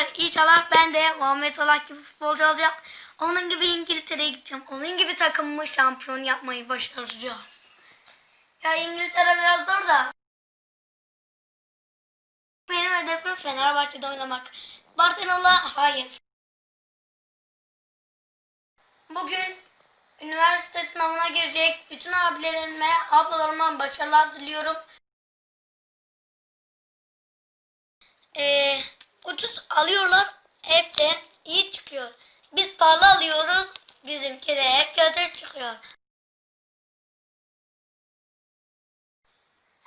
arkadaşlar inşallah ben de Muhammed Salah gibi futbolcu olacağım. Onun gibi İngiltere'ye gideceğim. Onun gibi takımımı şampiyon yapmayı başaracağım. Ya İngiltere biraz zor da. Benim hedefim Fenerbahçe'de oynamak. Barcelona hayır. Bugün üniversite sınavına girecek bütün abilerime, ablalarıma başarılar diliyorum. Ee, ucuz alıyorlar, hep de iyi çıkıyor. Biz pahalı alıyoruz, bizimki de hep kötü çıkıyor.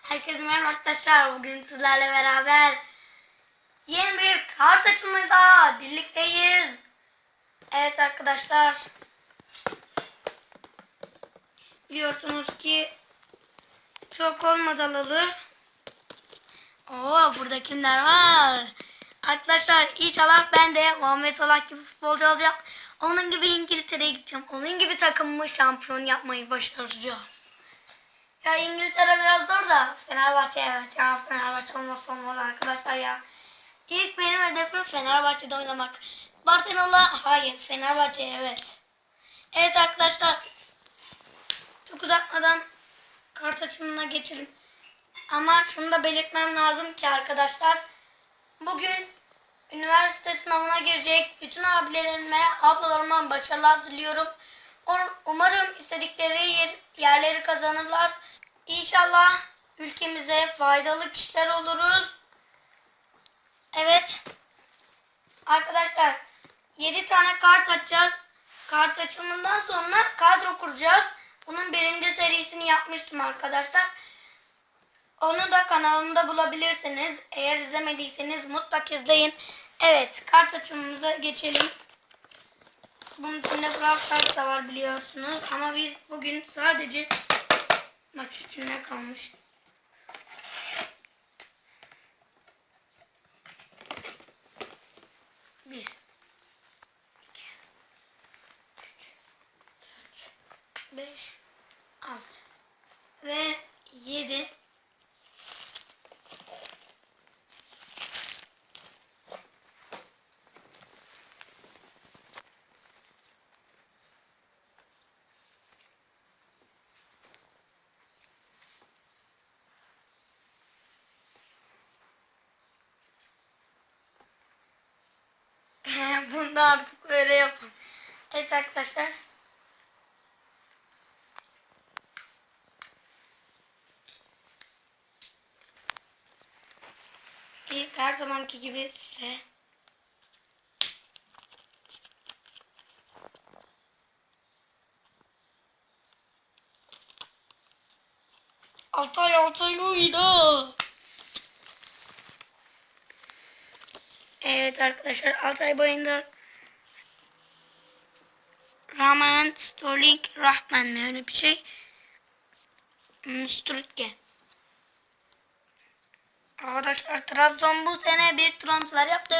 Herkese merhaba arkadaşlar. Bugün sizlerle beraber yeni bir kart açılımıyla birlikteyiz. Evet arkadaşlar. Biliyorsunuz ki çok olmadı alalı. Oo burada kimler var? Arkadaşlar inşallah ben de Muhammed Salah gibi futbolcu olacağım. Onun gibi İngiltere'ye gideceğim. Onun gibi takımımı şampiyon yapmayı başaracağım. Ya İngiltere biraz zor da Fenerbahçe evet ya Fenerbahçe olmazsa olmaz arkadaşlar ya. İlk benim hedefim Fenerbahçe'de oynamak. Barcelona hayır Fenerbahçe evet. Evet arkadaşlar çok uzatmadan kart açımına geçelim. Ama şunu da belirtmem lazım ki arkadaşlar bugün üniversite sınavına girecek bütün abilerime, ablalarıma başarılar diliyorum. Um- Umarım istedikleri yer- yerleri kazanırlar. İnşallah ülkemize faydalı kişiler oluruz. Evet. Arkadaşlar 7 tane kart açacağız. Kart açımından sonra kadro kuracağız. Bunun birinci serisini yapmıştım arkadaşlar. Onu da kanalımda bulabilirsiniz. Eğer izlemediyseniz mutlaka izleyin. Evet kart açımımıza geçelim. Bunun içinde Brawl Stars da var biliyorsunuz. Ama biz bugün sadece maç içinde kalmış. Bunu da artık böyle yapın. Evet arkadaşlar. İlk her zamanki gibi size Altay Altay uydu. Evet arkadaşlar Altay boyunda Rahman Sterling Rahman mı öyle bir şey. Hmm, Sturge. Arkadaşlar Trabzon bu sene bir transfer yaptı.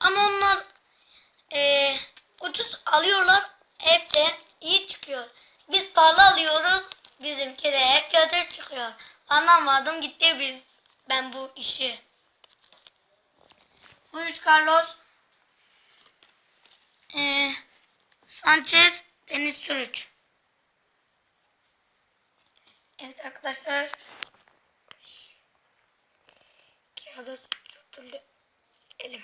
Ama onlar eee ucuz alıyorlar. Hep de iyi çıkıyor. Biz pahalı alıyoruz. Bizimki de hep kötü çıkıyor. Anlamadım gitti biz. Ben bu işi. Luis Carlos eee Sanchez Deniz Sürüç. Evet arkadaşlar. Kağıda tutuldu elim.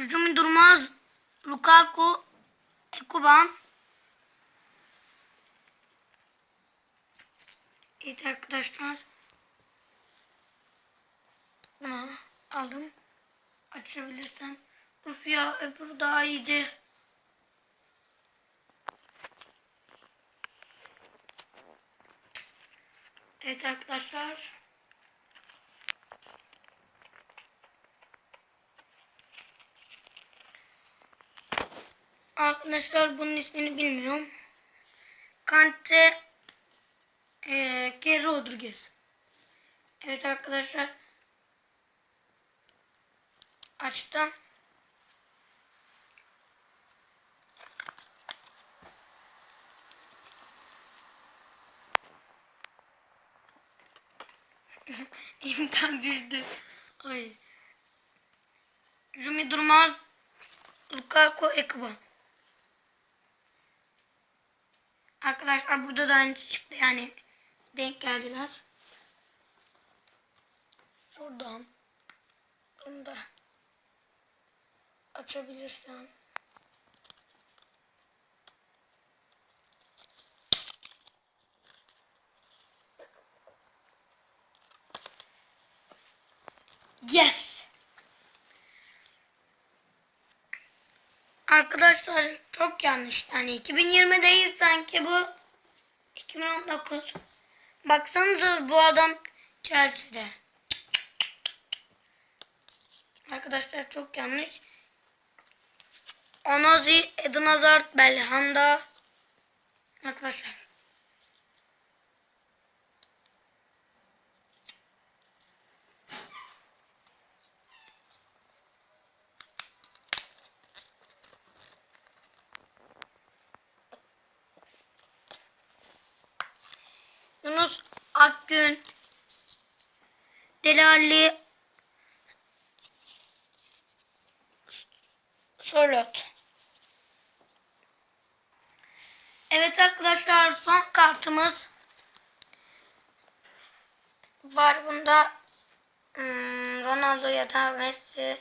Hücum durmaz. Lukaku, Ekuban. Evet arkadaşlar. Bunu aldım. Açabilirsem. Uf ya öbürü daha iyiydi. Evet arkadaşlar. Arkadaşlar bunun ismini bilmiyorum. Kante eee Ke Rodriguez. Evet arkadaşlar. Açtım. İmkan düştü. Ay. Rumi Durmaz. Lukaku Ekban. Arkadaşlar burada da aynı çıktı yani denk geldiler. Şuradan. Bunu da açabilirsem. Yes. Arkadaşlar çok yanlış. Yani 2020 değil sanki bu 2019. Baksanıza bu adam Chelsea'de. Arkadaşlar çok yanlış. Onozi, Eden Hazard, Belhanda. Arkadaşlar. Yunus Akgün, Delali, Solot. Evet arkadaşlar son kartımız var bunda hmm, Ronaldo ya da Messi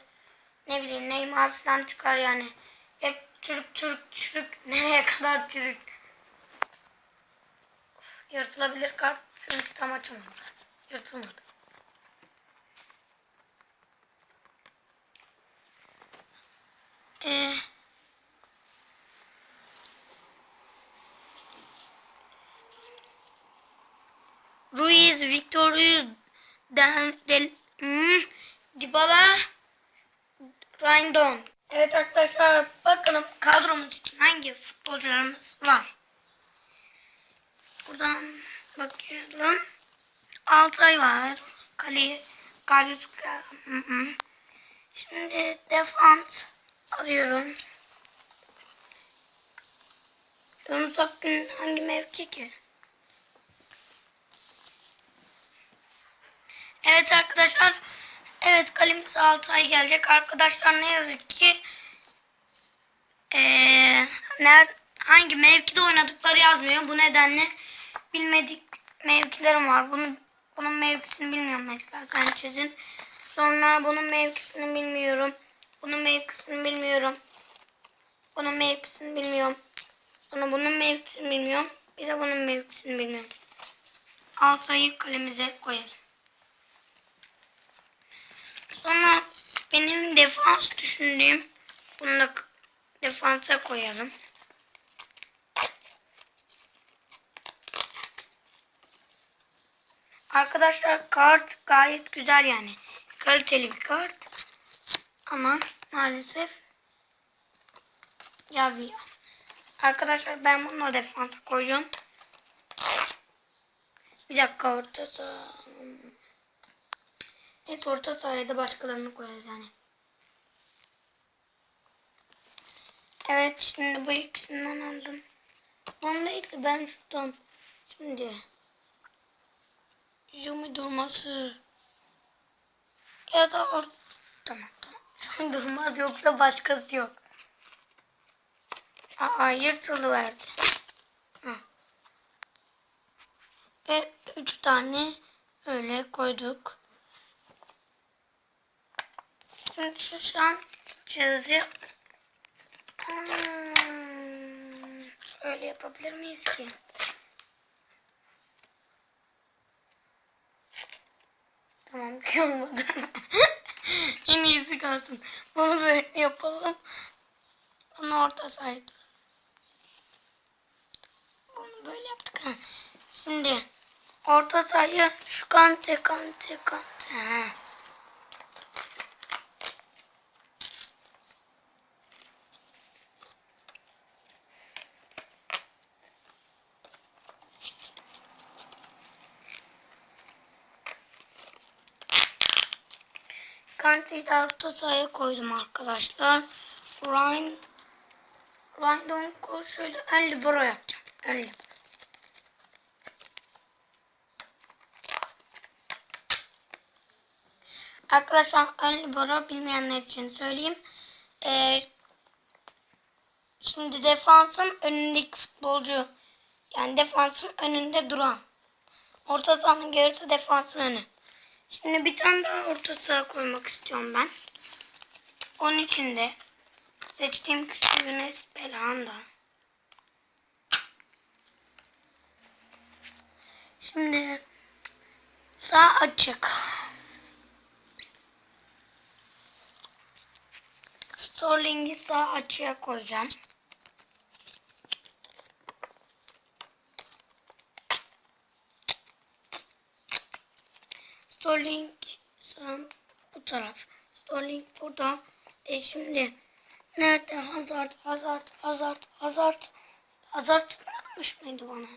ne bileyim Neymar falan çıkar yani. Hep çürük çürük çürük nereye kadar çürük. Yırtılabilir kart çünkü tam açılmadı. Yırtılmadı. Ee, Ruiz, Victor Ruiz, Del, Del, hmm, Dybala, Rindon. Evet arkadaşlar bakalım kadromuz için hangi futbolcularımız var. Buradan bakıyorum. Altay var. Kale, Galyuska. Şimdi defans arıyorum. Yunus Akgün hangi mevki ki? Evet arkadaşlar. Evet kalemiz Altay gelecek. Arkadaşlar ne yazık ki ee, nerede, hangi mevkide oynadıkları yazmıyor. Bu nedenle bilmedik mevkilerim var. Bunun, bunun mevkisini bilmiyorum mesela Sanchez'in. Sonra bunun mevkisini bilmiyorum. Bunun mevkisini bilmiyorum. Bunun mevkisini bilmiyorum. Sonra bunun mevkisini bilmiyorum. Bir de bunun mevkisini bilmiyorum. Altayı kalemize koyalım. Sonra benim defans düşündüğüm bunu da defansa koyalım. Arkadaşlar kart gayet güzel yani. Kaliteli bir kart. Ama maalesef yazmıyor. Arkadaşlar ben bunu defansa koyuyorum. Bir dakika orta saha. Evet orta sahaya da başkalarını koyarız yani. Evet şimdi bu ikisinden aldım. Onu değil de ben şuradan şimdi Yumi durması ya da or tamam tamam. Durmaz yoksa başkası yok. Aa yırtılı verdi. Ve üç tane öyle koyduk. Şimdi an yazıyor. Hmm, öyle yapabilir miyiz ki? Tamam olmadı. en iyisi kalsın. Bunu böyle yapalım. Bunu orta saydı. Bunu böyle yaptık. Şimdi orta sayı şu kante kante kante. Ha. Kante'yi de orta sahaya koydum arkadaşlar. Ryan Ryan şöyle ön libero yapacağım. Ön libero. Arkadaşlar ön libero bilmeyenler için söyleyeyim. Ee, şimdi defansın önündeki futbolcu yani defansın önünde duran. Orta sahanın gerisi defansın önü. Şimdi bir tane daha orta saha koymak istiyorum ben. Onun için de seçtiğim kişi Yunus Belhanda. Şimdi sağ açık. Sterling'i sağ açığa koyacağım. Sterling sağ bu taraf. Sterling burada. E şimdi nerede Hazard, Hazard, Hazard, Hazard. Hazard çıkmış mıydı bana?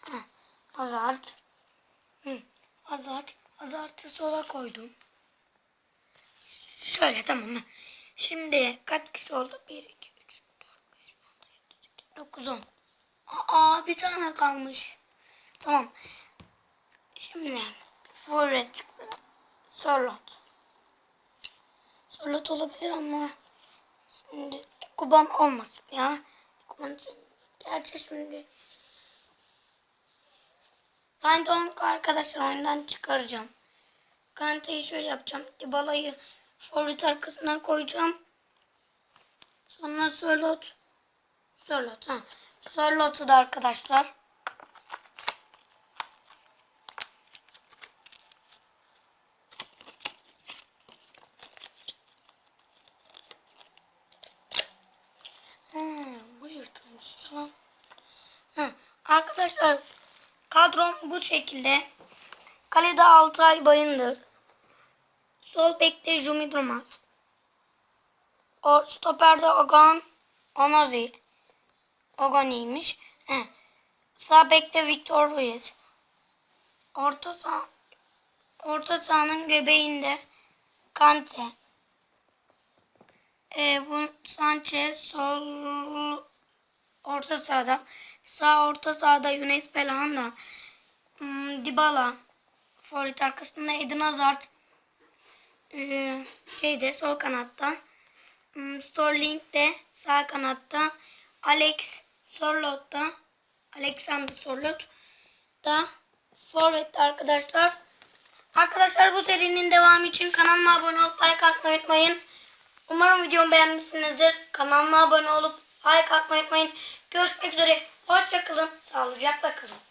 Ha, Hazard. Hı, Hazard. Hazard'ı sola koydum. Şöyle tamam mı? Şimdi kaç kişi oldu? 1, 2, 3, 4, 5, 6, 7, 8, 9, 10. Aa bir tane kalmış. Tamam. Şimdi forvet çıktı. Sorlot. Sorlot olabilir ama şimdi Kuban olmasın ya. Kuban gerçi şimdi ben de onu arkadaşlar oyundan çıkaracağım. Kante'yi şöyle yapacağım. Dybala'yı forvet arkasına koyacağım. Sonra Sorlot. Sorlot ha. Sorlot'u da arkadaşlar. Hmm, bu yırtılmış ya. Hı. Arkadaşlar kadrom bu şekilde. Kalede Altay Bayındır. Sol bekte Jumi Durmaz. O stoperde Ogan Onazi. Ogani'ymiş. He. Sağ bekte Victor Ruiz. Orta saha Orta sahanın göbeğinde Kante. E, bu Sanchez sol orta sahada. Sağ orta sahada Yunus Belhanda. Hmm, Dybala. Forvet arkasında Eden Hazard. Ee, şeyde sol kanatta. Hmm, Sterling de sağ kanatta. Alex Sorlot da Alexander Sorlot da forvet arkadaşlar. Arkadaşlar bu serinin devamı için kanalıma abone olup like atmayı unutmayın. Umarım videomu beğenmişsinizdir. Kanalıma abone olup like atmayı unutmayın. Görüşmek üzere. Hoşçakalın. Sağlıcakla kalın.